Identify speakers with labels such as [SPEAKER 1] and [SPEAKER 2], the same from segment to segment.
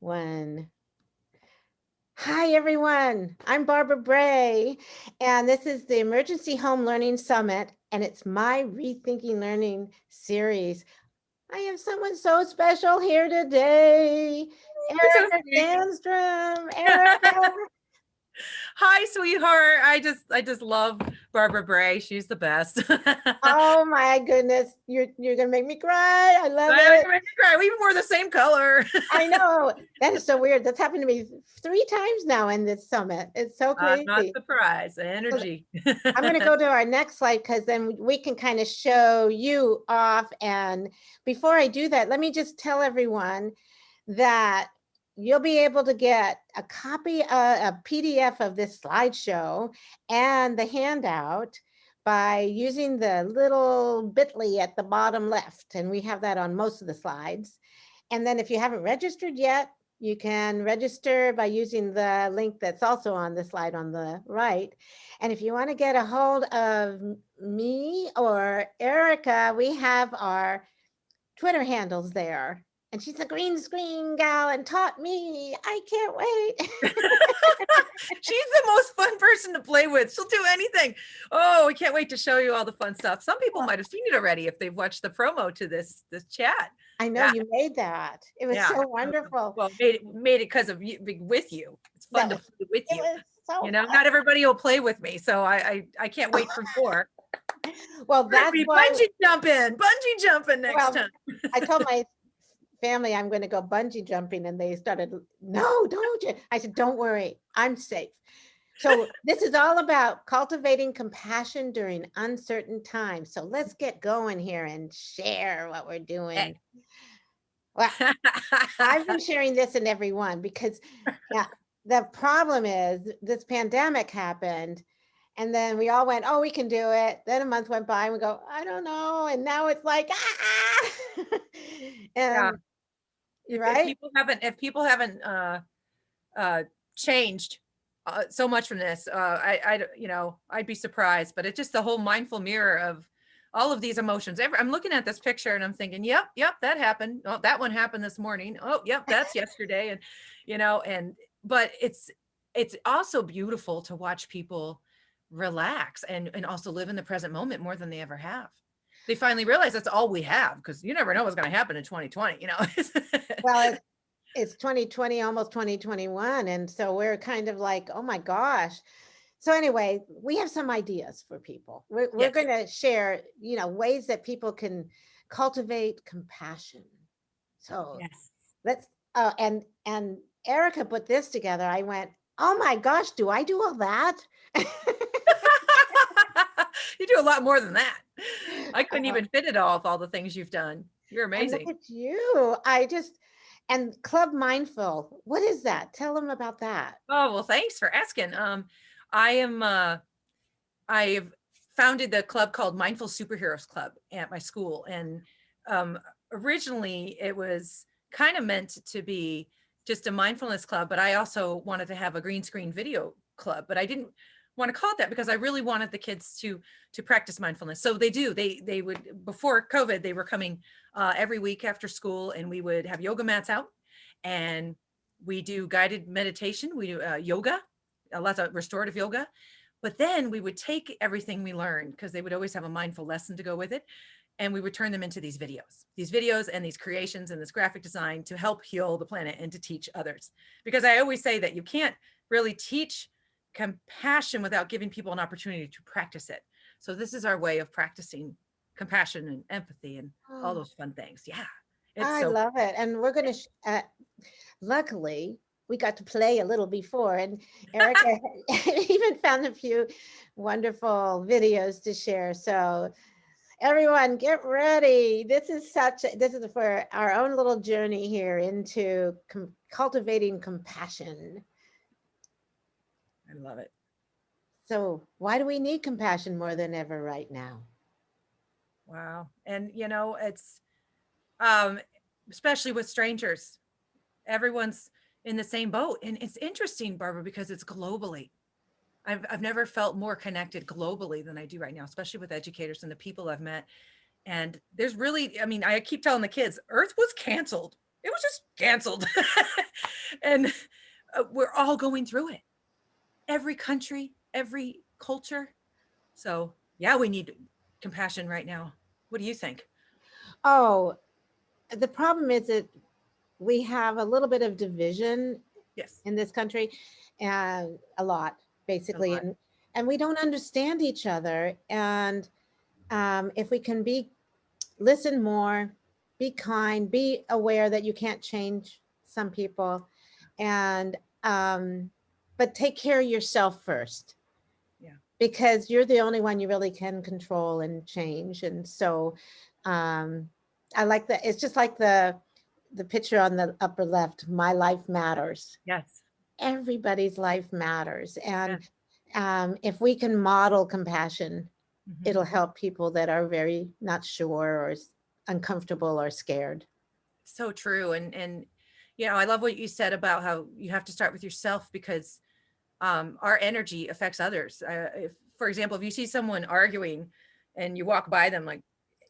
[SPEAKER 1] one. Hi, everyone. I'm Barbara Bray, and this is the Emergency Home Learning Summit, and it's my Rethinking Learning series. I have someone so special here today. Erica Sandstrom. Erica,
[SPEAKER 2] Hi, sweetheart. I just I just love Barbara Bray. She's the best.
[SPEAKER 1] oh my goodness, you're you're gonna make me cry. I love
[SPEAKER 2] I
[SPEAKER 1] it.
[SPEAKER 2] make me cry. We even wore the same color.
[SPEAKER 1] I know that is so weird. That's happened to me three times now in this summit. It's so
[SPEAKER 2] I'm not
[SPEAKER 1] crazy.
[SPEAKER 2] surprised. Energy.
[SPEAKER 1] I'm going to go to our next slide because then we can kind of show you off. And before I do that, let me just tell everyone that you'll be able to get a copy, uh, a PDF of this slideshow and the handout by using the little bit.ly at the bottom left. And we have that on most of the slides. And then if you haven't registered yet, you can register by using the link that's also on the slide on the right. And if you want to get a hold of me or Erica, we have our Twitter handles there. And she's a green screen gal and taught me. I can't wait.
[SPEAKER 2] She's the most fun person to play with. She'll do anything. Oh, we can't wait to show you all the fun stuff. Some people might have seen it already if they've watched the promo to this this chat.
[SPEAKER 1] I know
[SPEAKER 2] Yeah.
[SPEAKER 1] you made that. It was
[SPEAKER 2] Yeah.
[SPEAKER 1] so wonderful.
[SPEAKER 2] Well, made it made it because of you with you. It's fun to play with
[SPEAKER 1] It
[SPEAKER 2] you.
[SPEAKER 1] so
[SPEAKER 2] You know,
[SPEAKER 1] fun.
[SPEAKER 2] not everybody will play with me, so I I, I can't wait for more.
[SPEAKER 1] Well, that's why
[SPEAKER 2] bungee jumping, bungee jumping next
[SPEAKER 1] Well,
[SPEAKER 2] time.
[SPEAKER 1] I told my family I'm going to go bungee jumping and they started, no, don't you? I said, don't worry, I'm safe. So this is all about cultivating compassion during uncertain times. So let's get going here and share what we're eh. doing. Well, I've been sharing this in every one because yeah, the problem is this pandemic happened and then we all went, oh, we can do it. Then a month went by and we go, I don't know. And now it's like, ah,
[SPEAKER 2] ah, ah.
[SPEAKER 1] and
[SPEAKER 2] if, if
[SPEAKER 1] right?
[SPEAKER 2] people haven't if people haven't uh uh changed uh, so much from this uh I I you know I'd be surprised but it's just the whole mindful mirror of all of these emotions Every, I'm looking at this picture and I'm thinking yep yep that happened. Oh that one happened this morning. Oh yep that's yesterday and you know and but it's it's also beautiful to watch people relax and and also live in the present moment more than they ever have they finally realize that's all we have because you never know what's going to happen in 2020 you know
[SPEAKER 1] well, it's, it's 2020, almost 2021. And so we're kind of like, oh my gosh. So anyway, we have some ideas for people. We're, we're going to share, you know, ways that people can cultivate compassion. So
[SPEAKER 2] yes
[SPEAKER 1] let's, uh, and, and Erica put this together. I went, oh my gosh, do I do all that?
[SPEAKER 2] you do a lot more than that i couldn't
[SPEAKER 1] Uh,
[SPEAKER 2] even fit it all all the things you've done you're
[SPEAKER 1] and look
[SPEAKER 2] amazing
[SPEAKER 1] at you. I just, and Club Mindful, what is that? Tell them about that.
[SPEAKER 2] oh well thanks for asking um i am uh i've founded the club called mindful superheroes club at my school and um originally it was kind of meant to be just a mindfulness club but i also wanted to have a green screen video club but i didn't want to call it that because i really wanted the kids to to practice mindfulness. So they do they they would before covid they were coming uh, every week after school and we would have yoga mats out and we do guided meditation we do uh, yoga a lot of restorative yoga. But then we would take everything we learned because they would always have a mindful lesson to go with it and we would turn them into these videos these videos and these creations and this graphic design to help heal the planet and to teach others. Because i always say that you can't really teach compassion without giving people an opportunity to practice it so this is our way of practicing compassion and empathy and all
[SPEAKER 1] Oh.
[SPEAKER 2] those fun things yeah
[SPEAKER 1] I
[SPEAKER 2] so
[SPEAKER 1] love it. And we're going to, uh, luckily, we got to play a little before and Erica even found a few wonderful videos to share. So everyone get ready. This is such, a- this is for our own little journey here into com- cultivating compassion.
[SPEAKER 2] I love it
[SPEAKER 1] So why do we need compassion more than ever right now?
[SPEAKER 2] Wow. And you know, it's um especially with strangers. Everyone's in the same boat. And it's interesting, Barbara, because it's globally. I've I've never felt more connected globally than I do right now, especially with educators and the people I've met. And there's really, I mean, I keep telling the kids, Earth was canceled. It was just canceled. and uh, we're all going through it. Every country, every culture. So yeah, we need compassion right now. What do you think?
[SPEAKER 1] Oh, the problem is that we have a little bit of division
[SPEAKER 2] Yes.
[SPEAKER 1] in this country and a lot, basically.
[SPEAKER 2] lot.
[SPEAKER 1] And, and we don't understand each other. And um, if we can be, listen more, be kind, be aware that you can't change some people and, um, but take care of yourself first.
[SPEAKER 2] Yeah.
[SPEAKER 1] Because you're the only one you really can control and change. And so um, I like that. It's just like the, the picture on the upper left, my life matters
[SPEAKER 2] Yes.
[SPEAKER 1] everybody's life matters. And um, if we can model compassion,
[SPEAKER 2] Mhm.
[SPEAKER 1] it'll help people that are very not sure or uncomfortable or scared.
[SPEAKER 2] so true and and you know i love what you said about how you have to start with yourself because um our energy affects others. Uh, if for example if you see someone arguing and you walk by them like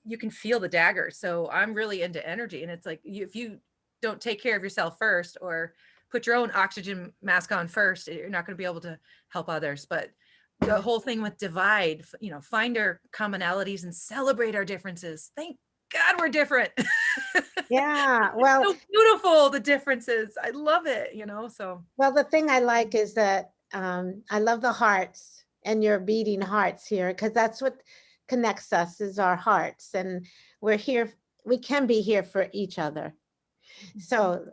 [SPEAKER 2] you can feel the dagger. So i'm really into energy and it's like you, if you don't take care of yourself first or put your own oxygen mask on first you're not going to be able to help others. But the whole thing with divide you know find our commonalities and celebrate our differences. Thank god we're different.
[SPEAKER 1] Yeah, well,
[SPEAKER 2] so beautiful the differences. I love it you know so.
[SPEAKER 1] Well, the thing I like is that um, I love the hearts and your beating hearts here because that's what connects us is our hearts. And we're here, we can be here for each other. So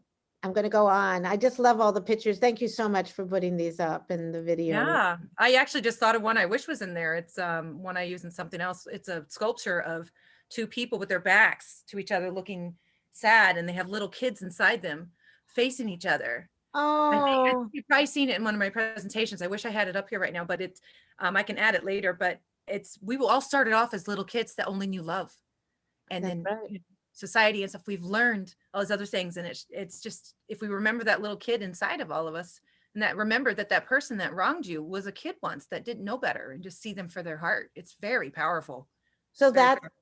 [SPEAKER 1] I'm going to go on. I just love all the pictures. Thank you so much for putting these up in the video.
[SPEAKER 2] yeah i actually just thought of one i wish was in there it's um one i use in something else it's a sculpture of two people with their backs to each other looking sad and they have little kids inside them facing each other I think I-
[SPEAKER 1] Oh,
[SPEAKER 2] you've probably seen it in one of my presentations. I wish I had it up here right now, but it's, um, I can add it later, but it's, we will all started off as little kids that only knew love. And
[SPEAKER 1] That's
[SPEAKER 2] then
[SPEAKER 1] right.
[SPEAKER 2] society and stuff, we've learned all these other things. And it's, it's just, if we remember that little kid inside of all of us and that remember that that person that wronged you was a kid once that didn't know better and just see them for their heart. It's very powerful.
[SPEAKER 1] so
[SPEAKER 2] Very
[SPEAKER 1] that
[SPEAKER 2] powerful.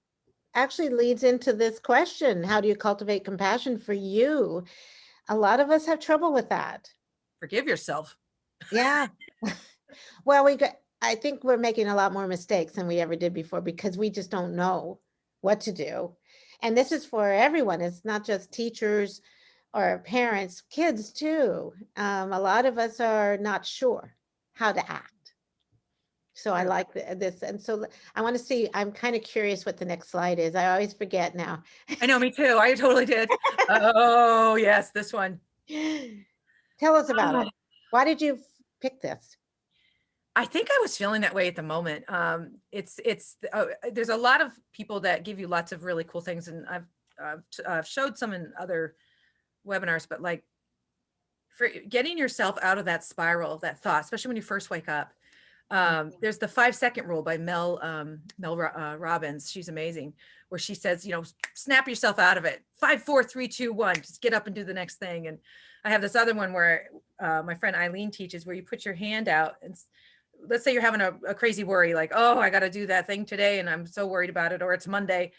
[SPEAKER 1] actually leads into this question. How do you cultivate compassion for you? A lot of us have trouble with that.
[SPEAKER 2] Forgive yourself.
[SPEAKER 1] Yeah. Well, we got, I think we're making a lot more mistakes than we ever did before because we just don't know what to do. And this is for everyone. It's not just teachers or parents, kids too. Um, a lot of us are not sure how to act. So I like th- this. And so I want to see, I'm kind of curious what the next slide is. I always forget now.
[SPEAKER 2] I know, me too. I totally did. Oh, yes, this one.
[SPEAKER 1] Tell us about
[SPEAKER 2] Ah.
[SPEAKER 1] it. Why did you pick this?
[SPEAKER 2] I think I was feeling that way at the moment. Um, it's it's uh, there's a lot of people that give you lots of really cool things, and I've I've, I've showed some in other webinars, but like for getting yourself out of that spiral, of that thought, especially when you first wake up. Um, there's the five second rule by Mel um, Mel uh, Robbins. She's amazing, where she says, you know, snap yourself out of it. Five, four, three, two, one. Just get up and do the next thing. And I have this other one where uh, my friend Eileen teaches, where you put your hand out and let's say you're having a, a crazy worry, like, oh, I got to do that thing today, and I'm so worried about it, or it's Monday.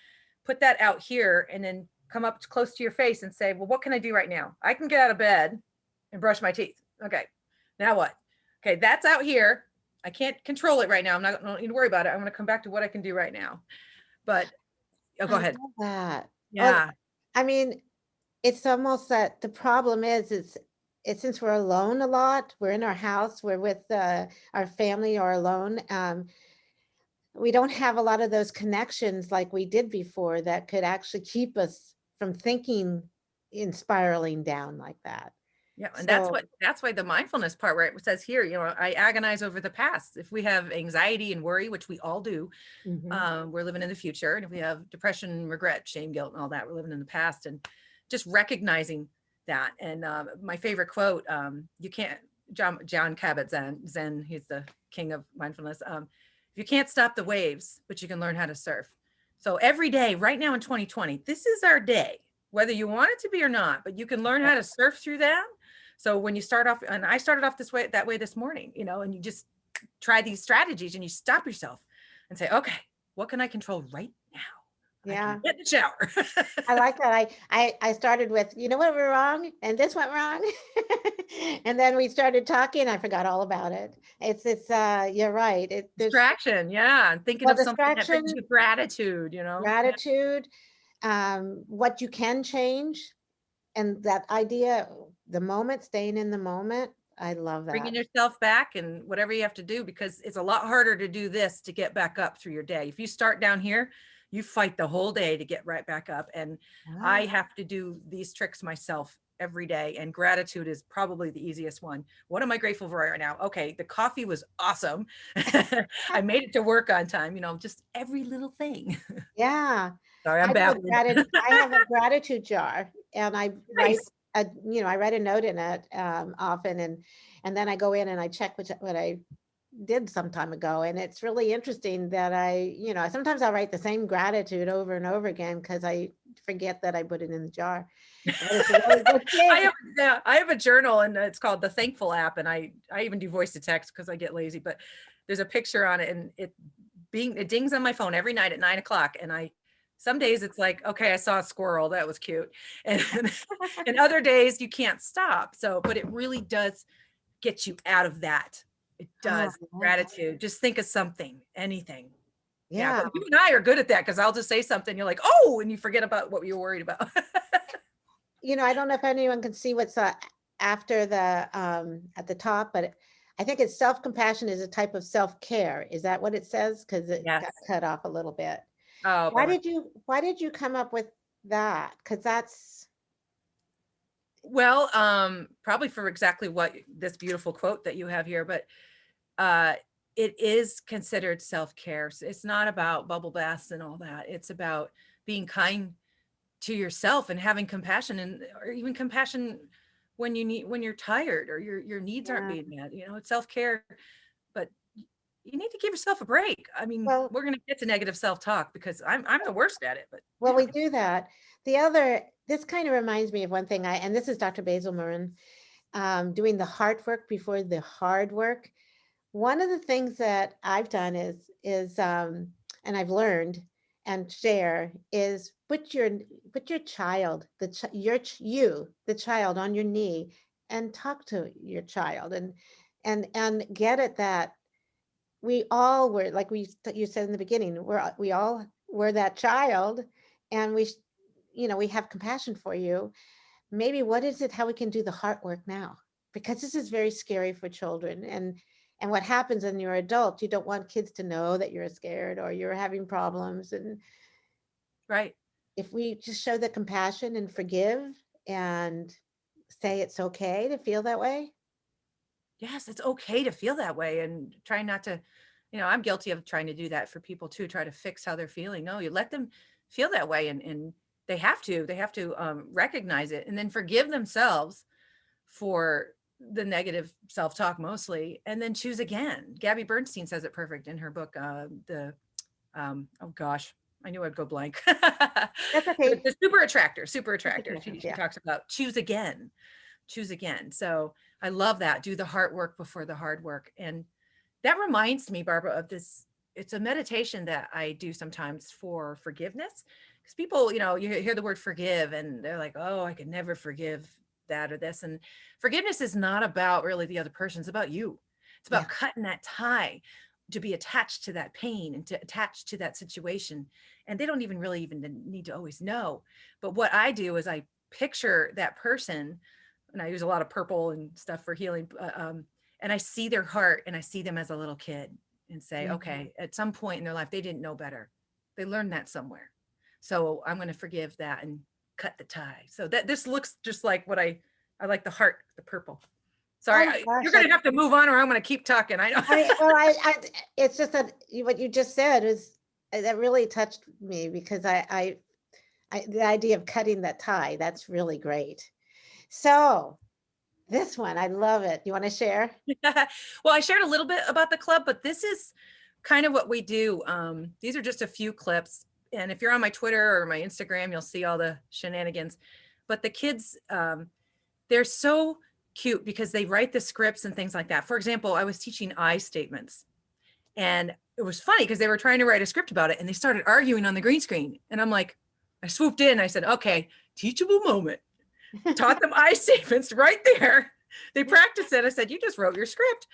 [SPEAKER 2] Put that out here, and then come up close to your face and say, well, what can I do right now? I can get out of bed and brush my teeth. Okay, now what? Okay, that's out here. I can't control it right now. I'm not going to worry about it. I'm going to come back to what I can do right now. But oh, go
[SPEAKER 1] I
[SPEAKER 2] ahead.
[SPEAKER 1] That.
[SPEAKER 2] Yeah.
[SPEAKER 1] I mean, it's almost that the problem is, is it's since we're alone a lot, we're in our house, we're with uh, our family or alone. Um, we don't have a lot of those connections like we did before that could actually keep us from thinking in spiraling down like that.
[SPEAKER 2] Yeah, and that's what that's why the mindfulness part where it says here, you know, I agonize over the past. If we have anxiety and worry, which we all do,
[SPEAKER 1] Mhm.
[SPEAKER 2] um, we're living in the future. And if we have depression, regret, shame, guilt, and all that, we're living in the past. And just recognizing that. And um, my favorite quote, um, you can't, John, John Cabot Zen, Zinn, he's the king of mindfulness. Um, you can't stop the waves, but you can learn how to surf. So every day, right now in 2020, this is our day, whether you want it to be or not, but you can learn how to surf through that. So when you start off, and I started off this way, that way this morning, you know, and you just try these strategies and you stop yourself and say, okay, what can I control right now?
[SPEAKER 1] Yeah.
[SPEAKER 2] get in the shower.
[SPEAKER 1] I like that. I, I, I started with, you know what went wrong? And this went wrong. And then we started talking. I forgot all about it. It's, it's, uh, you're right. It,
[SPEAKER 2] Distraction, yeah, and thinking
[SPEAKER 1] Well,
[SPEAKER 2] of something that brings
[SPEAKER 1] distraction-
[SPEAKER 2] you gratitude, you know? Yeah.
[SPEAKER 1] gratitude, um, what you can change. And that idea, the moment, staying in the moment. I love that.
[SPEAKER 2] Bringing yourself back and whatever you have to do, because it's a lot harder to do this to get back up through your day. If you start down here, you fight the whole day to get right back up. And I have to do these tricks myself every day and gratitude is probably the easiest one. What am I grateful for right now? Okay, the coffee was awesome. I made it to work on time, you know, just every little thing.
[SPEAKER 1] Yeah.
[SPEAKER 2] Sorry,
[SPEAKER 1] I
[SPEAKER 2] I'm babbling.
[SPEAKER 1] I have a gratitude jar and I write
[SPEAKER 2] Nice.
[SPEAKER 1] A, you know, I write a note in it um, often and, and then I go in and I check what, what I did some time ago. And it's really interesting that I, you know, sometimes I'll write the same gratitude over and over again because I forget that I put it in the jar. But it's a really good
[SPEAKER 2] I have, yeah, I have a journal and it's called the Thankful app, and I I even do voice to text because I get lazy. But there's a picture on it, and it being it dings on my phone every night at nine o'clock, and I some days it's like okay, I saw a squirrel, that was cute, and and other days you can't stop. So, but it really does get you out of that. It
[SPEAKER 1] Oh,
[SPEAKER 2] does
[SPEAKER 1] that.
[SPEAKER 2] gratitude. Just think of something, anything. Yeah,
[SPEAKER 1] Yeah.
[SPEAKER 2] you and I are good at that because I'll just say something, you're like, oh, and you forget about what you were worried about.
[SPEAKER 1] you know, I don't know if anyone can see what's uh, after the, um, at the top, but I think it's self-compassion is a type of self-care. Is that what it says? Because it got cut off a little bit.
[SPEAKER 2] Oh,
[SPEAKER 1] Why did you, why did you come up with that? Because that's,
[SPEAKER 2] Well, um, probably for exactly what this beautiful quote that you have here, but uh, it is considered self-care. So It's not about bubble baths and all that. It's about being kind to yourself and having compassion and or even compassion when you need when you're tired or your your needs aren't being met. You know, it's self-care, but you need to give yourself a break. I mean,
[SPEAKER 1] Well-
[SPEAKER 2] we're gonna get to negative self-talk because I'm I'm the worst at it, but
[SPEAKER 1] well,
[SPEAKER 2] yeah.
[SPEAKER 1] we do that. The other, this kind of reminds me of one thing I, and this is Dr. Basil Marin, um, doing the hard work before the hard work. One of the things that I've done is, is, um, and I've learned and share is put your, put your child, the, ch- your, ch- you, the child on your knee and talk to your child and, and, and get it that we all were, like we, you said in the beginning, we're, we all were that child and we, you know, we have compassion for you. Maybe what is it, how we can do the heart work now? Because this is very scary for children and, and what happens when you're adult, you don't want kids to know that you're scared or you're having problems. And
[SPEAKER 2] right.
[SPEAKER 1] if we just show the compassion and forgive and say it's okay to feel that way.
[SPEAKER 2] Yes, it's okay to feel that way and try not to, you know, I'm guilty of trying to do that for people too, try to fix how they're feeling. No, you let them feel that way and, and they have to, they have to um, recognize it and then forgive themselves for the negative self-talk mostly, and then choose again. Gabby Bernstein says it perfect in her book, uh, the, um, oh gosh, I knew I'd go blank.
[SPEAKER 1] That's okay.
[SPEAKER 2] The super attractor, super attractor. She, she
[SPEAKER 1] yeah.
[SPEAKER 2] talks about choose again, choose again. So I love that. Do the heart work before the hard work. And that reminds me, Barbara, of this. It's a meditation that I do sometimes for forgiveness. Because people, you know, you hear the word forgive and they're like, oh, I could never forgive that or this. And forgiveness is not about really the other person, it's about you. It's about
[SPEAKER 1] Yeah.
[SPEAKER 2] cutting that tie to be attached to that pain and to attach to that situation. And they don't even really even need to always know. But what I do is I picture that person, and I use a lot of purple and stuff for healing. uh, Um, and I see their heart and I see them as a little kid and say,
[SPEAKER 1] Mhm.
[SPEAKER 2] okay, at some point in their life, they didn't know better. They learned that somewhere. So I'm going to forgive that and cut the tie. So that this looks just like what I, I like the heart, the purple. Sorry,
[SPEAKER 1] Oh gosh,
[SPEAKER 2] you're going to have to move on or I'm going to keep talking. I know.
[SPEAKER 1] I, well, I, I, it's just that what you just said is, uh, that really touched me because I, I, I, the idea of cutting that tie, that's really great. So this one, I love it. You want to share?
[SPEAKER 2] well, I shared a little bit about the club, but this is kind of what we do. Um, these are just a few clips. And if you're on my Twitter or my Instagram, you'll see all the shenanigans. But the kids, um, they're so cute because they write the scripts and things like that. For example, I was teaching I statements And it was funny because they were trying to write a script about it and they started arguing on the green screen. And I'm like, I swooped in. I said, okay, teachable moment. Taught them I statements right there. They practiced it. I said, you just wrote your script.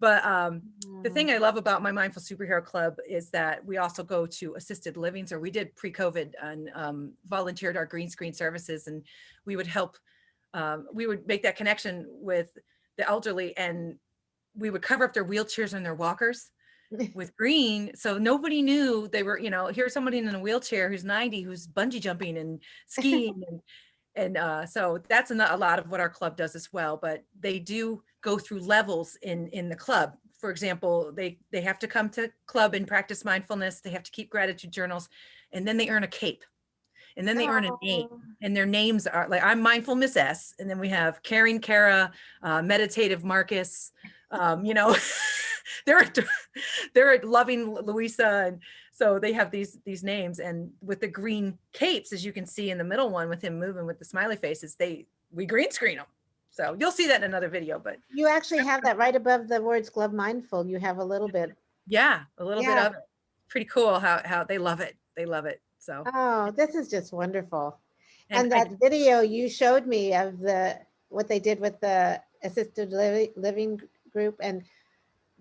[SPEAKER 2] But um, the thing I love about my Mindful Superhero Club is that we also go to assisted livings, or we did pre-COVID and um, volunteered our green screen services, and we would help. Um, we would make that connection with the elderly, and we would cover up their wheelchairs and their walkers with green so nobody knew they were you know here's somebody in a wheelchair who's 90 who's bungee jumping and skiing and and uh, so that's a, a lot of what our club does as well but they do go through levels in in the club for example they they have to come to club and practice mindfulness they have to keep gratitude journals and then they earn a cape and then they earn a name
[SPEAKER 1] Oh.
[SPEAKER 2] and their names are like I'm mindful Miss S and then we have caring Kara uh, meditative Marcus um, you know they're they're loving Louisa and so they have these these names and with the green capes as you can see in the middle one with him moving with the smiley faces they we green screen them so you'll see that in another video but
[SPEAKER 1] You actually have that right above the words glove Mindful. You have a little bit.
[SPEAKER 2] yeah a little
[SPEAKER 1] Yeah.
[SPEAKER 2] bit of it pretty cool how how they love it they love it so
[SPEAKER 1] Oh, this is just wonderful. And
[SPEAKER 2] I-
[SPEAKER 1] that video you showed me of the, what they did with the assisted living, living group and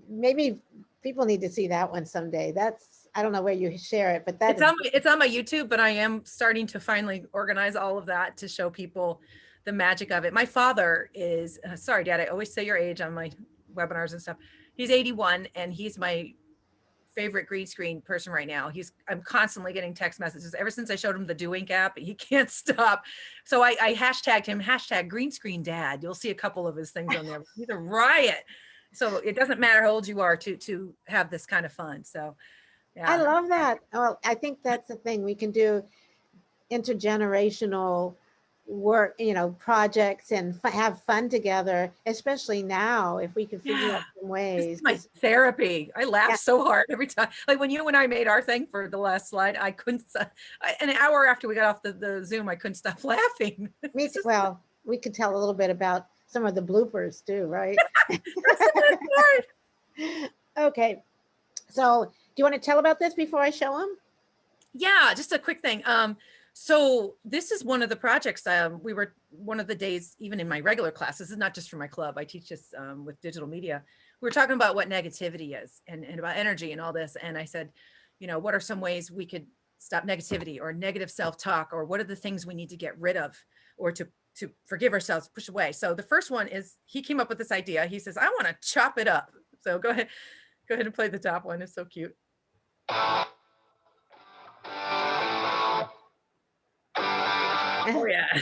[SPEAKER 1] maybe people need to see that one someday. That's, I don't know where you share it, but that's
[SPEAKER 2] it's on my, it's on my YouTube, but I am starting to finally organize all of that to show people the magic of it. My father is uh, sorry, Dad. I always say your age on my webinars and stuff. He's 81, and he's my favorite green screen person right now. He's I'm constantly getting text messages ever since I showed him the Doink app. He can't stop. So I, I hashtagged him hashtag green screen dad. You'll see a couple of his things on there. He's a riot. So it doesn't matter how old you are to to have this kind of fun. So yeah.
[SPEAKER 1] I love that. Well, I think that's the thing. We can do intergenerational work, you know, projects and have fun together, especially now, if we can figure
[SPEAKER 2] Yeah.
[SPEAKER 1] out some ways.
[SPEAKER 2] my therapy. I laugh
[SPEAKER 1] Yeah.
[SPEAKER 2] so hard every time. Like when you and I made our thing for the last slide, I couldn't, I- an hour after we got off the, the Zoom, I couldn't stop laughing.
[SPEAKER 1] Me,
[SPEAKER 2] just-
[SPEAKER 1] well, we could tell a little bit about some of the bloopers too, right?
[SPEAKER 2] That's the best part.
[SPEAKER 1] Okay, so do you want to tell about this before I show them?
[SPEAKER 2] Yeah, just a quick thing. Um, so this is one of the projects, um, we were, one of the days, even in my regular class, this is not just for my club, I teach this um, with digital media. We were talking about what negativity is and, and about energy and all this. And I said, you know, what are some ways we could stop negativity or negative self-talk or what are the things we need to get rid of or to to forgive ourselves, push away. So the first one is he came up with this idea. He says, I want to chop it up. So go ahead, go ahead and play the top one. It's so cute. Oh yeah.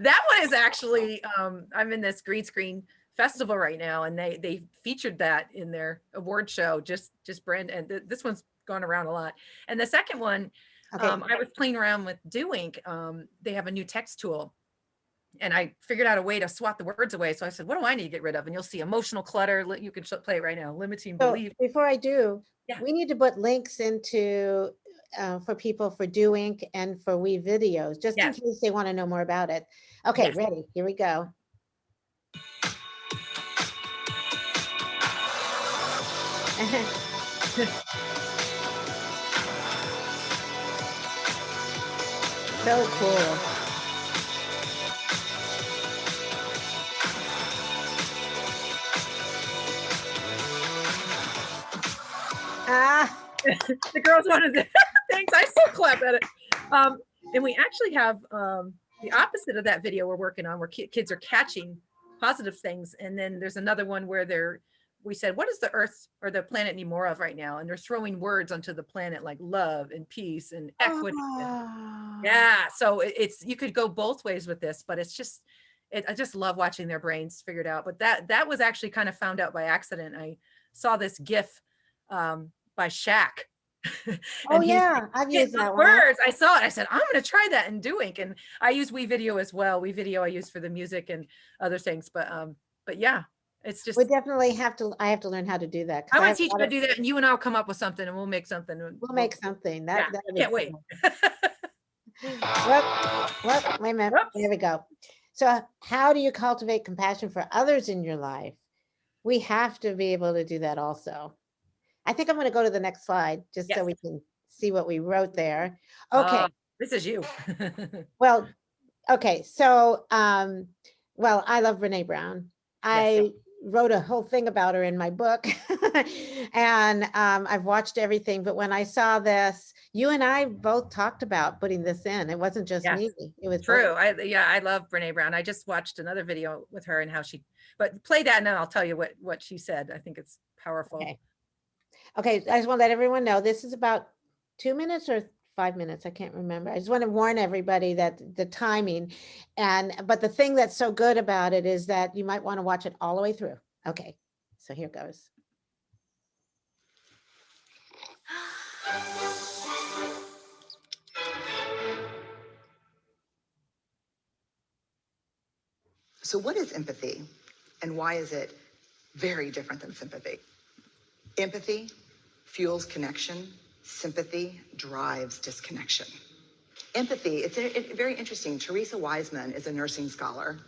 [SPEAKER 2] that one is actually um I'm in this green screen festival right now and they they featured that in their award show just just brand and th- this one's gone around a lot. And the second one
[SPEAKER 1] Okay,
[SPEAKER 2] um I was playing around with Doink. Um they have a new text tool and I figured out a way to swat the words away. So I said, what do I need to get rid of? And you'll see emotional clutter. You can play it right now. Limiting
[SPEAKER 1] so
[SPEAKER 2] belief.
[SPEAKER 1] before I do,
[SPEAKER 2] Yeah.
[SPEAKER 1] we need to put links into, uh, for people for Doink and for WeVideos, just in case they want to know more about it. Okay,
[SPEAKER 2] Yes.
[SPEAKER 1] ready, here we go. So cool.
[SPEAKER 2] the girls wanted to thanks i still clap at it. Um and we actually have um the opposite of that video we're working on where ki- kids are catching positive things and then there's another one where they're we said what does the earth or the planet need more of right now? And they're throwing words onto the planet like love and peace and equity and-
[SPEAKER 1] ah.
[SPEAKER 2] yeah so it- it's you could go both ways with this but it's just it, i just love watching their brains figured out but that that was actually kind of found out by accident. I saw this gif um by Shaq.
[SPEAKER 1] Oh,
[SPEAKER 2] And
[SPEAKER 1] yeah, I've used
[SPEAKER 2] the
[SPEAKER 1] that one.
[SPEAKER 2] I saw it. I said, I'm going to try that in Doink. And I use WeVideo as well. WeVideo I use for the music and other things. But um, but yeah, it's just
[SPEAKER 1] We definitely have to, I have to learn how to do that.
[SPEAKER 2] I want to teach you
[SPEAKER 1] lot
[SPEAKER 2] to do that, and you and I'll come up with something, and we'll make something. and
[SPEAKER 1] We'll make something. That,
[SPEAKER 2] Yeah,
[SPEAKER 1] that'll
[SPEAKER 2] I can't wait.
[SPEAKER 1] Whoop, whoop, wait a minute.
[SPEAKER 2] Whoops.
[SPEAKER 1] There we go. So how do you cultivate compassion for others in your life? We have to be able to do that also. I think I'm going to go to the next slide just so we can see what we wrote there. Okay.
[SPEAKER 2] Oh, This is you.
[SPEAKER 1] Well, okay, so, um, well, I love Brene Brown. I wrote a whole thing about her in my book. And, um, I've watched everything, but when I saw this, you and I both talked about putting this in. It wasn't just
[SPEAKER 2] Yes.
[SPEAKER 1] me. It was.
[SPEAKER 2] True. I, yeah, I love Brene Brown. I just watched another video with her and how she, but play that and then I'll tell you what, what she said. I think it's powerful.
[SPEAKER 1] Okay. Okay, I just want to let everyone know, this is about two minutes or five minutes, I can't remember. I just want to warn everybody that the timing and, but the thing that's so good about it is that you might want to watch it all the way through. Okay, so here goes.
[SPEAKER 3] So, what is empathy and why is it very different than sympathy? Empathy fuels connection, sympathy drives disconnection. Empathy, it's a, it- very interesting. Theresa Wiseman is a nursing scholar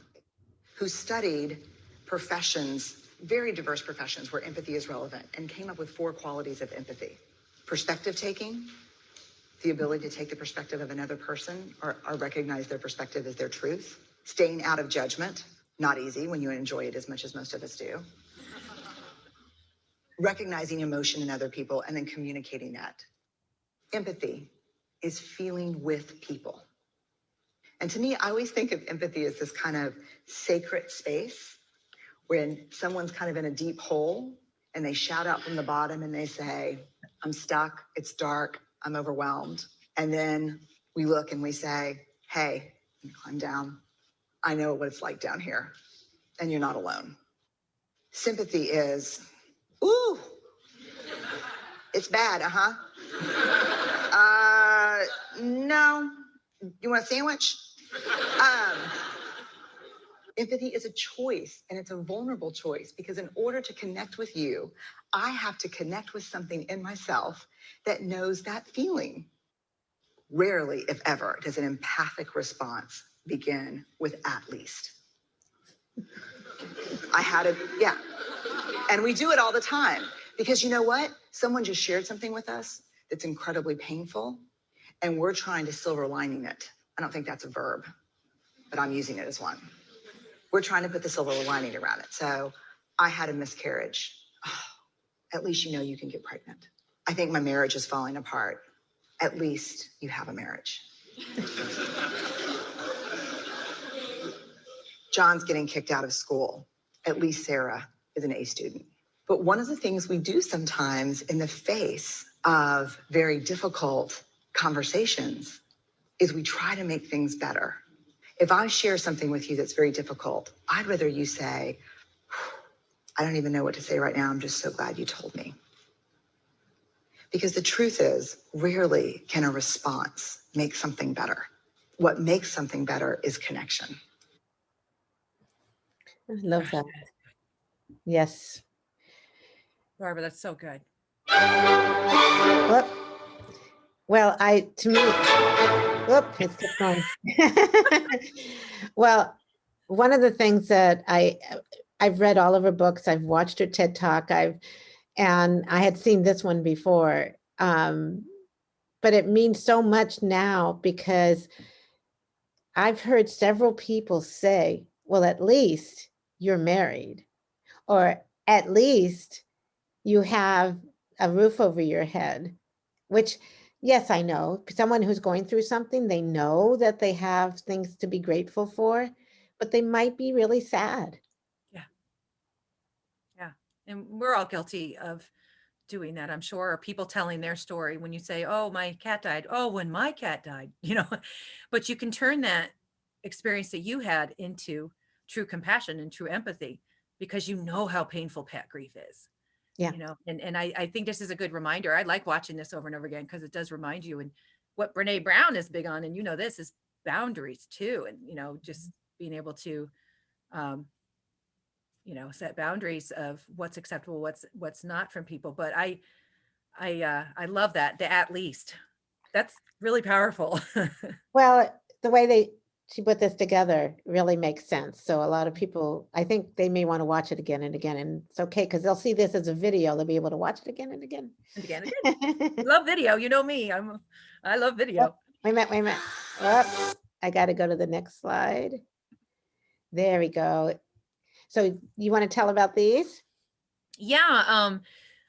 [SPEAKER 3] who studied professions, very diverse professions where empathy is relevant, and came up with four qualities of empathy perspective taking, the ability to take the perspective of another person or, or recognize their perspective as their truth, staying out of judgment, not easy when you enjoy it as much as most of us do, recognizing emotion in other people and then communicating that. Empathy is feeling with people. And to me, I always think of empathy as this kind of sacred space when someone's kind of in a deep hole and they shout out from the bottom and they say, I'm stuck, it's dark, I'm overwhelmed. And then we look and we say, Hey, climb down. I know what it's like down here, and you're not alone. Sympathy is, ooh, it's bad, uh huh. Uh, no. You want a sandwich? Um, empathy is a choice, and it's a vulnerable choice because in order to connect with you, I have to connect with something in myself that knows that feeling. Rarely, if ever, does an empathic response begin with at least. I had a, yeah. And we do it all the time because you know what? Someone just shared something with us that's incredibly painful, and we're trying to silver lining it. I don't think that's a verb, but I'm using it as one. We're trying to put the silver lining around it. So I had a miscarriage. at least you know you can get pregnant. I think my marriage is falling apart. At least you have a marriage. John's getting kicked out of school. At least Sarah is an A student. But one of the things we do sometimes in the face of very difficult conversations is we try to make things better. If I share something with you that's very difficult, I'd rather you say, I don't even know what to say right now. I'm just so glad you told me. Because the truth is, rarely can a response make something better. What makes something better is connection.
[SPEAKER 1] I love that. Yes.
[SPEAKER 2] Barbara, that's so good.
[SPEAKER 1] Whoop. Well, I, to me, whoop, it's just going. Well, one of the things that I, I've read all of her books, I've watched her TED Talk, I've, and I had seen this one before. Um, but it means so much now because I've heard several people say, well, at least you're married, or at least you have a roof over your head, which, yes, I know, someone who's going through something, they know that they have things to be grateful for, but they might be really sad. Yeah. Yeah.
[SPEAKER 2] And we're all guilty of doing that, I'm sure, or people telling their story when you say, oh, my cat died. Oh, when my cat died, you know, but you can turn that experience that you had into true compassion and true empathy because you know how painful pet grief is.
[SPEAKER 1] Yeah.
[SPEAKER 2] You know, and, and I, I think this is a good reminder. I like watching this over and over again because it does remind you. And what Brene Brown is big on, and you know, this is boundaries too. And, you know, just being able to, um, you know, set boundaries of what's acceptable, what's, what's not from people. But I, I, uh, I love that, the at least. That's really powerful.
[SPEAKER 1] Well, the way they, she put this together really makes sense. So a lot of people, I think they may want to watch it again and again and it's okay because they'll see this as a video. They'll be able to watch it again and again.
[SPEAKER 2] And again, again. love video. You know me. I'm, I love video.
[SPEAKER 1] Wait a minute, wait a minute. Up, I got to go to the next slide. There we go. So you want to tell about these?
[SPEAKER 2] Yeah, um,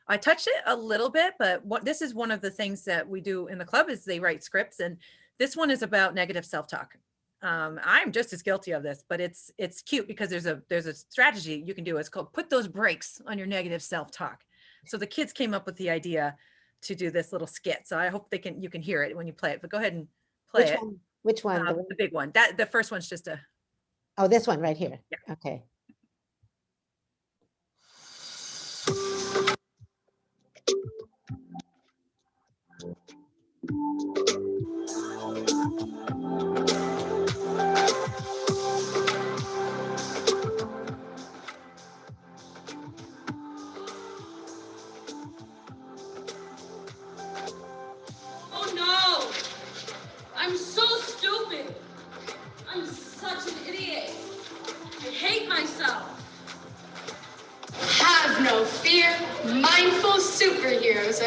[SPEAKER 2] I touched it a little bit, but what this is one of the things that we do in the club is they write scripts, and this one is about negative self-talk. Um, I'm just as guilty of this, but it's it's cute because there's a there's a strategy you can do. It's called put those brakes on your negative self-talk. So the kids came up with the idea to do this little skit. So I hope they can you can hear it when you play it. But go ahead and play
[SPEAKER 1] Which
[SPEAKER 2] it.
[SPEAKER 1] one? Which one? The
[SPEAKER 2] Um,
[SPEAKER 1] one-
[SPEAKER 2] the big one. That the first one's just a
[SPEAKER 1] Oh, this one right here.
[SPEAKER 2] Yeah.
[SPEAKER 1] Okay.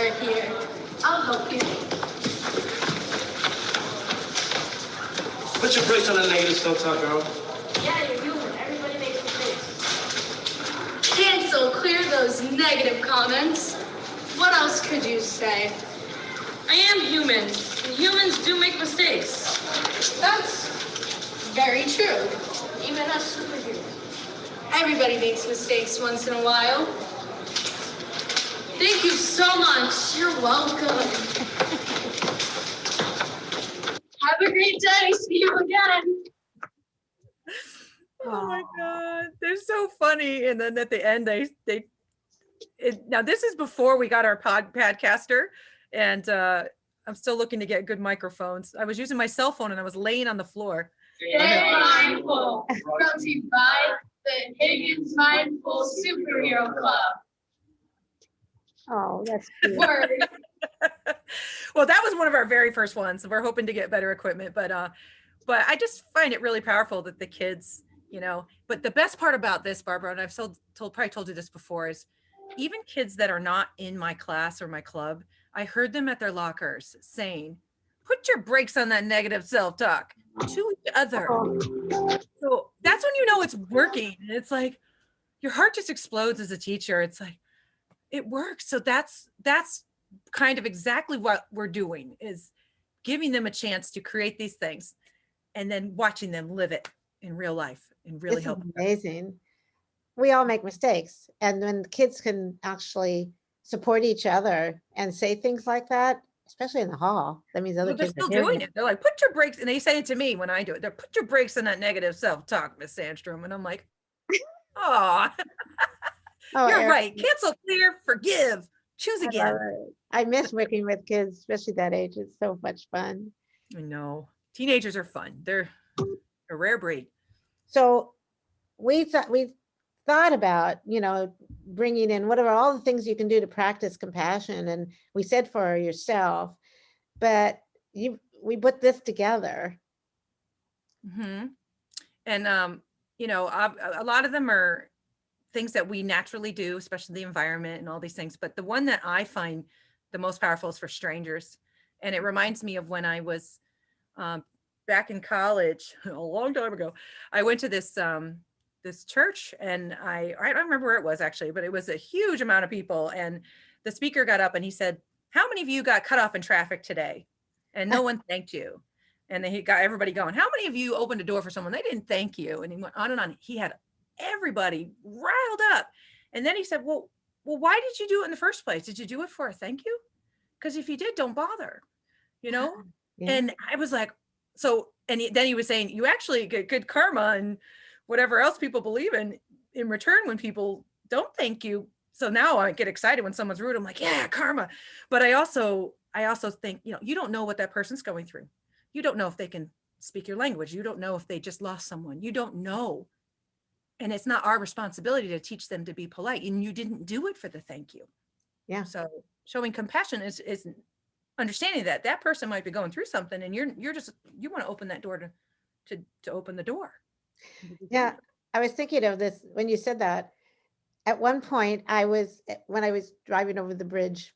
[SPEAKER 4] Superheroes are here. I'll help you.
[SPEAKER 5] Put your brakes on that negative self-talk, girl.
[SPEAKER 4] Yeah, you're human. Everybody makes mistakes. Cancel, clear those negative comments. What else could you say?
[SPEAKER 6] I am human, and humans do make mistakes.
[SPEAKER 4] That's very true. Even us superheroes. Everybody makes mistakes once in a while. Thank you so much. You're welcome. Have a great day. See you again.
[SPEAKER 2] Oh my god, they're so funny. And then at the end, they they it, now this is before we got our pod podcaster, and uh, I'm still looking to get good microphones. I was using my cell phone and I was laying on the floor.
[SPEAKER 4] Stay mindful. Brought to you by the Higgins Mindful Superhero Club.
[SPEAKER 1] Oh, that's cute.
[SPEAKER 2] Well, that was one of our very first ones. We're hoping to get better equipment, but uh, but I just find it really powerful that the kids, you know. But the best part about this, Barbara, and I've told, told probably told you this before, is even kids that are not in my class or my club, I heard them at their lockers saying, "Put your brakes on that negative self-talk to each other." So that's when you know it's working. And it's like your heart just explodes as a teacher. It's like it works. So that's that's kind of exactly what we're doing is giving them a chance to create these things and then watching them live it in real life and really
[SPEAKER 1] This
[SPEAKER 2] help.
[SPEAKER 1] amazing. We all make mistakes and when kids can actually support each other and say things like that, especially in the hall, that means other
[SPEAKER 2] Well, they're
[SPEAKER 1] kids
[SPEAKER 2] still
[SPEAKER 1] are
[SPEAKER 2] doing it. They're like, put your brakes, and they say it to me when I do it. They're put your brakes on that negative self-talk, Miss Sandstrom. And I'm like, oh,
[SPEAKER 1] Oh,
[SPEAKER 2] you're
[SPEAKER 1] Eric,
[SPEAKER 2] right. Cancel, clear, forgive, choose again.
[SPEAKER 1] it. I miss working with kids, especially that age. It's so much fun.
[SPEAKER 2] I know. Teenagers are fun. They're a rare breed.
[SPEAKER 1] So we thought, we thought about, you know, bringing in what are all the things you can do to practice compassion? And we said for yourself, but you, we put this together.
[SPEAKER 2] hmm And, um, you know, a a lot of them are things that we naturally do, especially the environment and all these things. But the one that I find the most powerful is for strangers. And it reminds me of when I was um, back in college a long time ago. I went to this um, this church and I I don't remember where it was actually, but it was a huge amount of people. And the speaker got up and he said, "How many of you got cut off in traffic today?" And no one thanked you. And then he got everybody going. How many of you opened a door for someone? They didn't thank you. And he went on and on. He had everybody riled up. And then he said, Well, well, why did you do it in the first place? Did you do it for a thank you? Because if you did, don't bother. You know?
[SPEAKER 1] Yeah.
[SPEAKER 2] And I was like, so, and he, then he was saying, you actually get good karma and whatever else people believe in in return when people don't thank you. So now I get excited when someone's rude. I'm like, yeah, karma. But I also, I also think, you know, you don't know what that person's going through. You don't know if they can speak your language. You don't know if they just lost someone. You don't know. And it's not our responsibility to teach them to be polite. And you didn't do it for the thank you.
[SPEAKER 1] Yeah.
[SPEAKER 2] So showing compassion is is understanding that that person might be going through something and you're you're just you want to open that door to to, to open the door.
[SPEAKER 1] Yeah, I was thinking of this when you said that. At one point, I was, eh, when I was driving over the bridge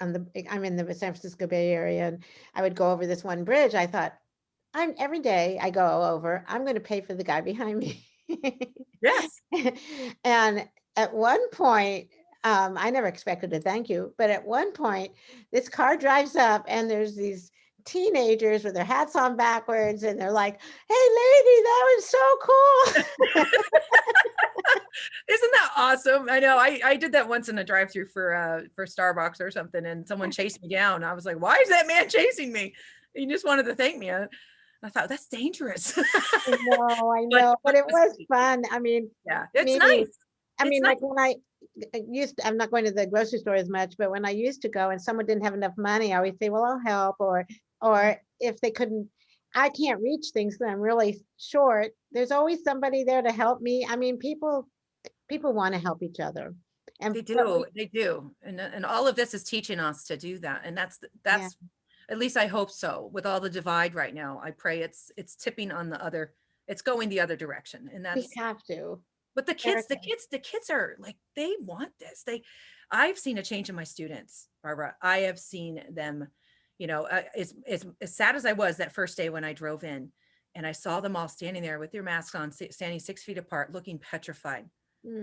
[SPEAKER 1] on the, eh, I'm in the San Francisco Bay Area and I would go over this one bridge. I thought, I'm, every day I go over, I'm going to pay for the guy behind me.
[SPEAKER 2] Yes.
[SPEAKER 1] And at one point, um, I never expected a thank you, but at one point, this car drives up and there's these teenagers with their hats on backwards and they're like, hey lady, that was so cool.
[SPEAKER 2] Isn't that awesome? I know. I, I did that once in a drive-through for uh for Starbucks or something, and someone chased me down. I was like, "Why is that man chasing me?" He just wanted to thank me. I, I thought that's dangerous.
[SPEAKER 1] I know, I know, but
[SPEAKER 2] but
[SPEAKER 1] it was fun. I mean,
[SPEAKER 2] yeah, it's
[SPEAKER 1] Maybe-
[SPEAKER 2] nice.
[SPEAKER 1] I
[SPEAKER 2] It's
[SPEAKER 1] mean,
[SPEAKER 2] nice.
[SPEAKER 1] like when I uh, used, I'm not going to the grocery store as much, but when I used to go and someone didn't have enough money, I always say, well, I'll help, or, or if they couldn't, I can't reach things, then I'm really short, there's always somebody there to help me. I mean, people, people want to help each other. And
[SPEAKER 2] They
[SPEAKER 1] we-
[SPEAKER 2] do, they do. And, and all of this is teaching us to do that. And that's, that's, at least I hope so. With all the divide right now, I pray it's, it's tipping on the other, it's going the other direction. And
[SPEAKER 1] We
[SPEAKER 2] that's,
[SPEAKER 1] have to.
[SPEAKER 2] but the kids, the kids, the kids are like, they want this. They, I've seen a change in my students, Barbara. I have seen them, you know, uh, as, as, as sad as I was that first day when I drove in and I saw them all standing there with their masks on, standing six feet apart, looking petrified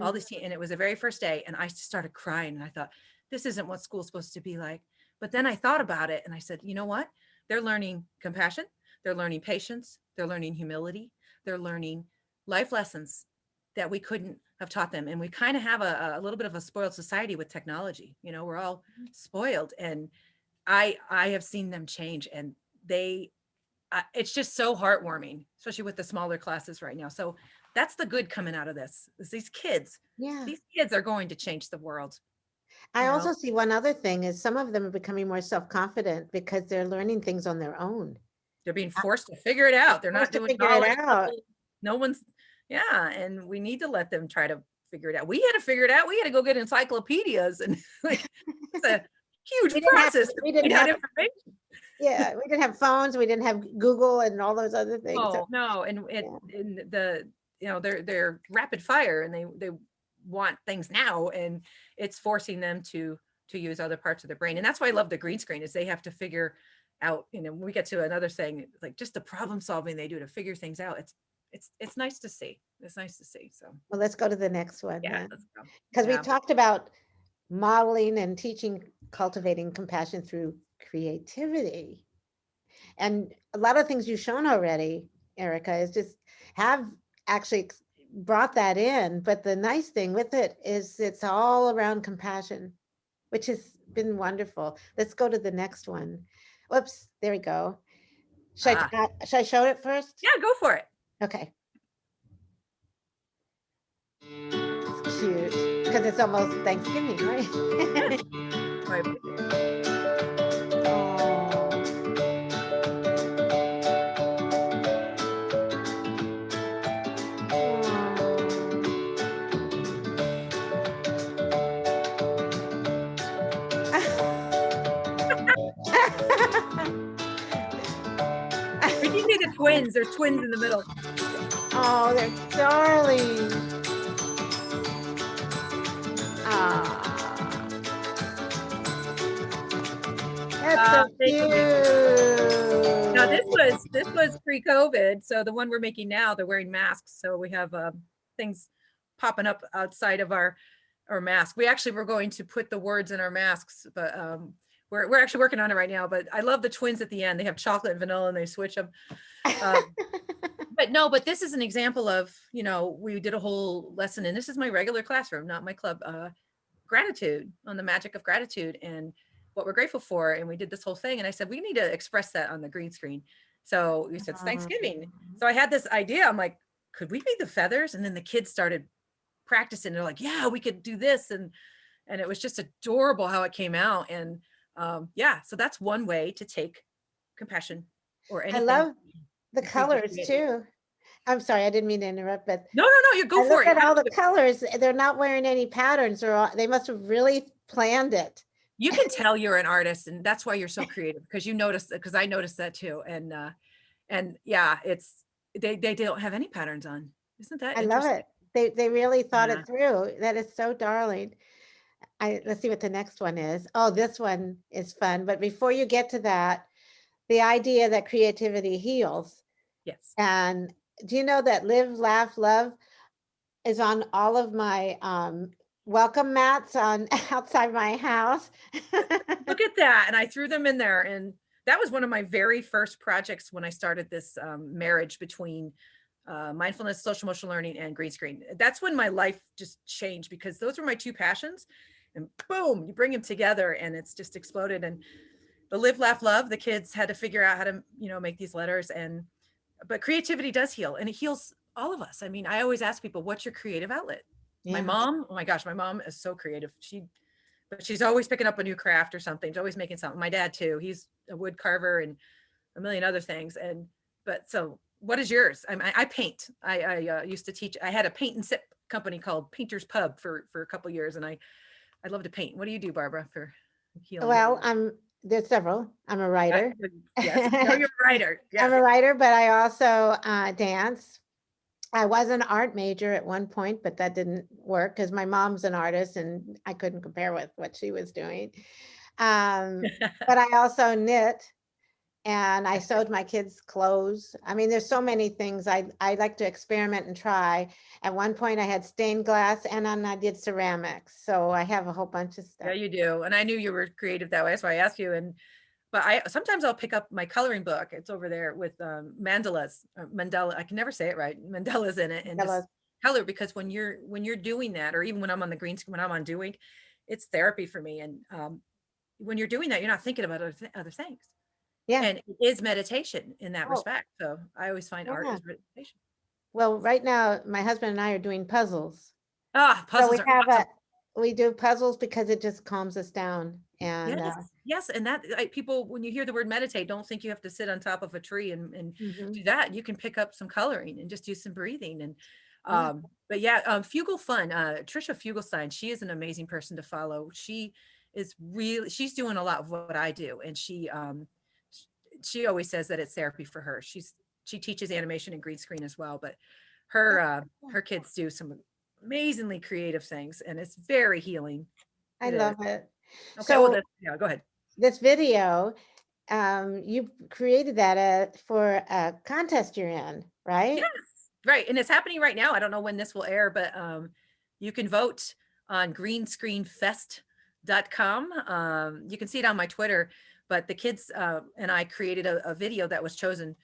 [SPEAKER 2] all
[SPEAKER 1] Mm,
[SPEAKER 2] these teen- and it was the very first day and i started crying and i thought this isn't what school's supposed to be like but then i thought about it and i said you know what? They're learning compassion they're learning patience they're learning humility they're learning life lessons that we couldn't have taught them. And we kind of have a, a little bit of a spoiled society with technology you know we're all spoiled and i i have seen them change and they uh, it's just so heartwarming especially with the smaller classes right now. So that's the good coming out of this is these kids
[SPEAKER 1] Yeah.
[SPEAKER 2] these kids are going to change the world
[SPEAKER 1] I
[SPEAKER 2] you know?
[SPEAKER 1] also see one other thing is some of them are becoming more self-confident because they're learning things on their own.
[SPEAKER 2] they're being forced to figure it out they're not doing
[SPEAKER 1] figure it out.
[SPEAKER 2] no one's yeah and we need to let them try to figure it out we had to figure it out we had to go get encyclopedias and like it's a huge
[SPEAKER 1] We didn't have-
[SPEAKER 2] process to
[SPEAKER 1] we didn't have-
[SPEAKER 2] information
[SPEAKER 1] Yeah, we didn't have phones, we didn't have Google and all those other things.
[SPEAKER 2] Oh,
[SPEAKER 1] so-
[SPEAKER 2] no, and it, and the, you know, they're, they're rapid fire and they, they want things now and it's forcing them to, to use other parts of their brain. And that's why I love the green screen is they have to figure out, you know, when we get to another thing, like just the problem solving they do to figure things out. It's, it's, it's nice to see. It's nice to see. So,
[SPEAKER 1] Well, let's go to the next one.
[SPEAKER 2] yeah. let's go.
[SPEAKER 1] Because we talked about modeling and teaching, cultivating compassion through creativity. And a lot of things you've shown already, Erica, is just have actually brought that in. But the nice thing with it is it's all around compassion, which has been wonderful. Let's go to the next one. Whoops, there we go. Should, I, uh, should I show it first?
[SPEAKER 2] Yeah, go for it.
[SPEAKER 1] Okay. It's cute because it's almost Thanksgiving, right?
[SPEAKER 2] The twins. There's twins in the middle.
[SPEAKER 1] Oh, they're darling. Ah. That's
[SPEAKER 2] Ah,
[SPEAKER 1] so
[SPEAKER 2] you.
[SPEAKER 1] cute.
[SPEAKER 2] Now this was this was pre-COVID, so the one we're making now, they're wearing masks, so we have um, things popping up outside of our our mask. We actually were going to put the words in our masks, but um, we're we're actually working on it right now. But I love the twins at the end. They have chocolate and vanilla, and they switch them. Um, but no, but this is an example of you know we did a whole lesson, and this is my regular classroom, not my club. Uh, gratitude on the magic of gratitude and what we're grateful for. And we did this whole thing. And I said, we need to express that on the green screen. So we said, it's Thanksgiving. So I had this idea. I'm like, could we be the feathers? And then the kids started practicing. They're like, yeah, we could do this. And, and it was just adorable how it came out. And um, yeah, so that's one way to take compassion or
[SPEAKER 1] I love the colors too. I'm sorry, I didn't mean to interrupt, but
[SPEAKER 2] No, no, no, you
[SPEAKER 1] I
[SPEAKER 2] go for
[SPEAKER 1] look
[SPEAKER 2] it.
[SPEAKER 1] at all the colors. They're not wearing any patterns or all- they must have really planned it.
[SPEAKER 2] you can tell you're an artist and that's why you're so creative because you notice because I noticed that too. And uh and yeah, it's they, they don't have any patterns on. Isn't that
[SPEAKER 1] I love it. They, they really thought
[SPEAKER 2] Yeah.
[SPEAKER 1] it through. That is so darling. I, let's see what the next one is. Oh, this one is fun. But before you get to that, the idea that creativity heals.
[SPEAKER 2] Yes.
[SPEAKER 1] And do you know that Live, Laugh, Love is on all of my um, welcome mats on outside my house?
[SPEAKER 2] Look at that. And I threw them in there. And that was one of my very first projects when I started this um, marriage between uh, mindfulness, social emotional learning, and green screen. That's when my life just changed because those were my two passions. And boom, you bring them together and it's just exploded. And the live, laugh, love, the kids had to figure out how to, you know, make these letters. And, but creativity does heal and it heals all of us. I mean, I always ask people, what's your creative outlet? My mom, oh my gosh, my mom is so creative. She, but she's always picking up a new craft or something. She's always making something. My dad too. He's a wood carver and a million other things. And but so, what is yours? I, I, I paint. I, I uh, used to teach. I had a paint and sip company called Painters Pub for for a couple years, and I I love to paint. What do you do, Barbara, for healing?
[SPEAKER 1] Well, I'm, there's several. I'm a writer.
[SPEAKER 2] Yes, no, you're a writer.
[SPEAKER 1] I'm a writer, but I also uh, dance. I was an art major at one point, but that didn't work because my mom's an artist and I couldn't compare with what she was doing. Um, but I also knit and I sewed my kids' clothes. I mean, there's so many things I, I like to experiment and try. At one point I had stained glass and then I did ceramics. So I have a whole bunch of stuff.
[SPEAKER 2] Yeah, you do. And I knew you were creative that way. That's why I asked you. And but I sometimes I'll pick up my coloring book. It's over there with um, mandalas, uh, mandala. I can never say it right. Mandalas in it, and
[SPEAKER 1] Mandalas.
[SPEAKER 2] just color because when you're when you're doing that, or even when I'm on the green screen, when I'm on doing, it's therapy for me. And um, when you're doing that, you're not thinking about other, th- other things.
[SPEAKER 1] Yeah.
[SPEAKER 2] And it is meditation in that
[SPEAKER 1] Oh.
[SPEAKER 2] respect. So I always find art is meditation.
[SPEAKER 1] Well, right now, my husband and I are doing puzzles.
[SPEAKER 2] Ah, puzzles.
[SPEAKER 1] So we have
[SPEAKER 2] awesome.
[SPEAKER 1] a, we do puzzles because it just calms us down and, uh,
[SPEAKER 2] Yes, yes, and that I, people, when you hear the word meditate, don't think you have to sit on top of a tree and, and
[SPEAKER 1] mhm.
[SPEAKER 2] do that. You can pick up some coloring and just do some breathing and
[SPEAKER 1] Yeah.
[SPEAKER 2] um but yeah, um Fuglefun, uh Tricia Fuglestad, she is an amazing person to follow. She is really she's doing a lot of what I do and she um she always says that it's therapy for her. She's she teaches animation and green screen as well, but her uh her kids do some amazingly creative things and it's very healing.
[SPEAKER 1] I
[SPEAKER 2] It is.
[SPEAKER 1] love it.
[SPEAKER 2] Okay, well
[SPEAKER 1] So-
[SPEAKER 2] that's, yeah, go ahead.
[SPEAKER 1] This video, um, you created that uh, for a contest you're in, right?
[SPEAKER 2] Yes, right. And it's happening right now. I don't know when this will air, but um, you can vote on greenscreenfest.com. Um, you can see it on my Twitter, but the kids uh, and I created a, a video that was chosen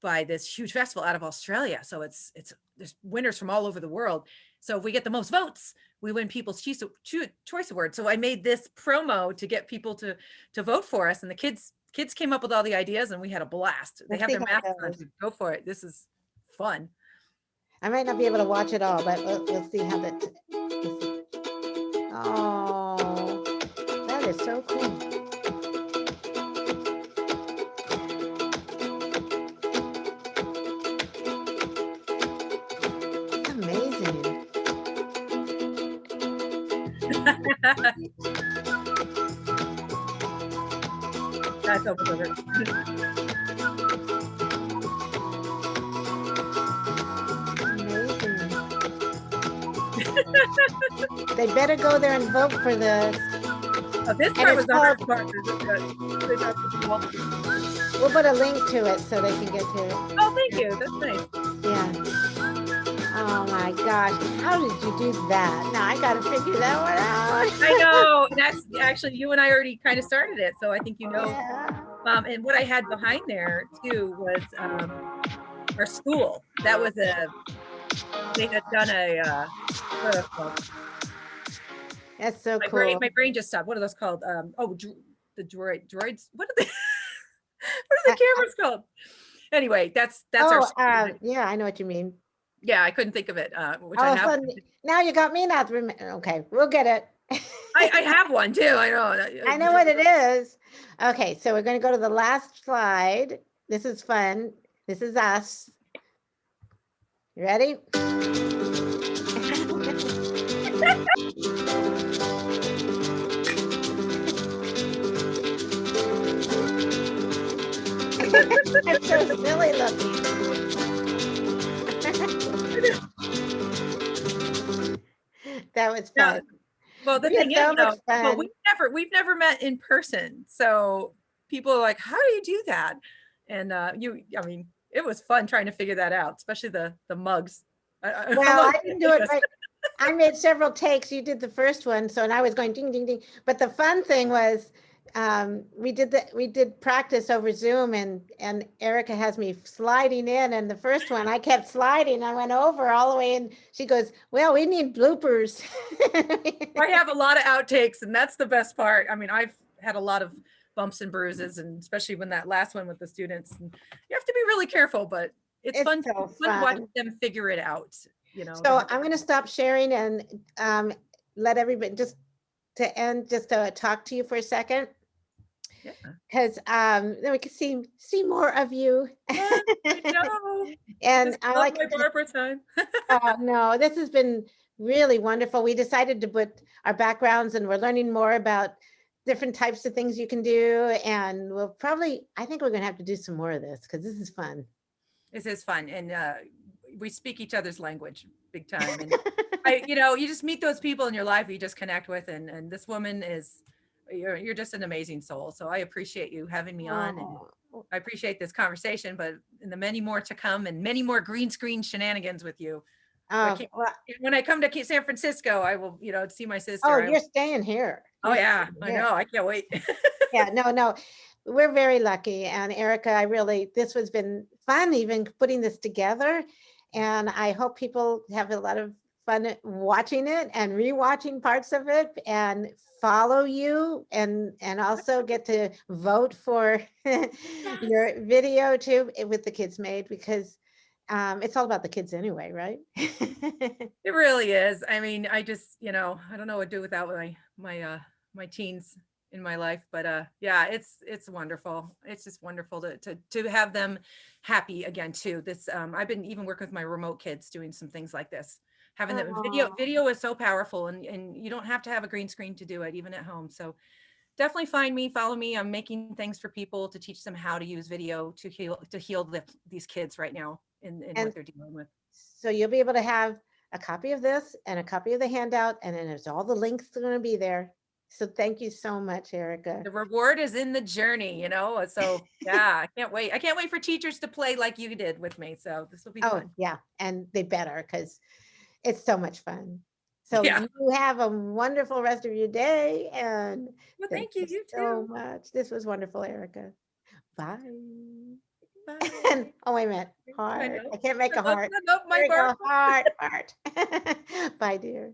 [SPEAKER 2] by this huge festival out of Australia. So it's it's there's winners from all over the world. So if we get the most votes, we win People's Choice, Award. So I made this promo to get people to to vote for us, and the kids kids came up with all the ideas, and we had a blast. They
[SPEAKER 1] Let's
[SPEAKER 2] have their masks on. Go for it. This is fun.
[SPEAKER 1] I might not be able to watch it all, but we'll, we'll see how that. Oh, that is so cool.
[SPEAKER 2] That's over.
[SPEAKER 1] Amazing. They better go there and vote for this.
[SPEAKER 2] Oh, this part was the hard
[SPEAKER 1] called-
[SPEAKER 2] part. This is good. This is.
[SPEAKER 1] We'll put a link to it so they can get to it.
[SPEAKER 2] Oh, thank you. That's nice.
[SPEAKER 1] My gosh, how did you do that? Now I gotta figure that one out.
[SPEAKER 2] I know. That's actually you and I already kind of started it, so I think you know.
[SPEAKER 1] Yeah.
[SPEAKER 2] Um, and what I had behind there too was um, our school. That was a they had done a uh, what are those called?
[SPEAKER 1] That's so
[SPEAKER 2] My
[SPEAKER 1] cool.
[SPEAKER 2] brain, my brain just stopped. What are those called? Um, oh, the droid droids. What are they? what are the cameras called? Anyway, that's that's our.
[SPEAKER 1] Oh,
[SPEAKER 2] school.
[SPEAKER 1] uh, yeah, I know what you mean.
[SPEAKER 2] Yeah, I couldn't think of it. Uh, which
[SPEAKER 1] All
[SPEAKER 2] I have.
[SPEAKER 1] sudden, now you got me not remember. Okay, we'll get it.
[SPEAKER 2] I, I have one too. I know.
[SPEAKER 1] I know what it is. Okay, so we're gonna go to the last slide. This is fun. This is us. You ready? So silly looking. That was
[SPEAKER 2] Yeah.
[SPEAKER 1] fun.
[SPEAKER 2] Well, the
[SPEAKER 1] We
[SPEAKER 2] thing
[SPEAKER 1] so
[SPEAKER 2] is, though, well, we've never we've never met in person, so people are like, "How do you do that?" And uh, you, I mean, it was fun trying to figure that out, especially the the mugs. I, I don't know
[SPEAKER 1] Well, I didn't do it right. I made several takes. You did the first one, so and I was going ding, ding, ding. But the fun thing was, um, we did the, we did practice over Zoom and, and Erica has me sliding in and the first one, I kept sliding. I went over all the way and she goes, well, we need bloopers.
[SPEAKER 2] I have a lot of outtakes, and that's the best part. I mean, I've had a lot of bumps and bruises, and especially when that last one with the students, and you have to be really careful. But it's,
[SPEAKER 1] It's
[SPEAKER 2] fun,
[SPEAKER 1] so
[SPEAKER 2] fun to watch them figure it out. You know.
[SPEAKER 1] So I'm going to stop sharing and um, let everybody just to end, just to talk to you for a second.
[SPEAKER 2] Yeah.
[SPEAKER 1] Because um, then we can see see more of you.
[SPEAKER 2] I
[SPEAKER 1] and I like
[SPEAKER 2] my Barbara time.
[SPEAKER 1] oh, no, this has been really wonderful. We decided to put our backgrounds and we're learning more about different types of things you can do. And we'll probably, I think we're going to have to do some more of this because this is fun.
[SPEAKER 2] This is fun, and uh, we speak each other's language big time. And I, you know, you just meet those people in your life you just connect with, and and this woman is, you're you're just an amazing soul. So I appreciate you having me on, and
[SPEAKER 1] Oh,
[SPEAKER 2] I appreciate this conversation. But in the many more to come, and many more green screen shenanigans with you.
[SPEAKER 1] oh,
[SPEAKER 2] can't-
[SPEAKER 1] well,
[SPEAKER 2] When I come to San Francisco, I will, you know, see my oh, sister.
[SPEAKER 1] oh,
[SPEAKER 2] I
[SPEAKER 1] you're staying here.
[SPEAKER 2] oh yeah, I
[SPEAKER 1] here.
[SPEAKER 2] know. I can't wait.
[SPEAKER 1] yeah, no, no, we're very lucky. And Erica, I really, this has been fun even putting this together. And I hope people have a lot of fun watching it and rewatching parts of it and follow you and and also get to vote for your video too eh, with the kids made because um, it's all about the kids anyway, right?
[SPEAKER 2] It really is. I mean, I just, you know, I don't know what to do without my my uh my teens in my life, but uh yeah, it's it's wonderful. It's just wonderful to to to have them happy again too. This um I've been even working with my remote kids doing some things like this. Having them video
[SPEAKER 1] uh-huh.
[SPEAKER 2] video is so powerful and and you don't have to have a green screen to do it even at home. So definitely find me, follow me. I'm making things for people to teach them how to use video to heal to heal the, these kids right now in, in
[SPEAKER 1] And-
[SPEAKER 2] what they're dealing with.
[SPEAKER 1] So you'll be able to have a copy of this and a copy of the handout, and then there's all the links are gonna be there. So thank you so much, Erica.
[SPEAKER 2] the reward is in the journey, you know? So yeah, I can't wait. I can't wait for teachers to play like you did with me. So this will be
[SPEAKER 1] Oh,
[SPEAKER 2] fun.
[SPEAKER 1] yeah, and they better, because it's so much fun. So
[SPEAKER 2] Yeah.
[SPEAKER 1] you have a wonderful rest of your day, and
[SPEAKER 2] Well, thank you. You
[SPEAKER 1] so
[SPEAKER 2] too.
[SPEAKER 1] much. This was wonderful, Erica. Bye.
[SPEAKER 2] Bye.
[SPEAKER 1] And, oh, wait a minute,
[SPEAKER 2] I
[SPEAKER 1] heart.
[SPEAKER 2] know.
[SPEAKER 1] I can't make a
[SPEAKER 2] I love-
[SPEAKER 1] heart.
[SPEAKER 2] I love my
[SPEAKER 1] There we go,
[SPEAKER 2] Barbara.
[SPEAKER 1] Heart, heart. Bye, dear.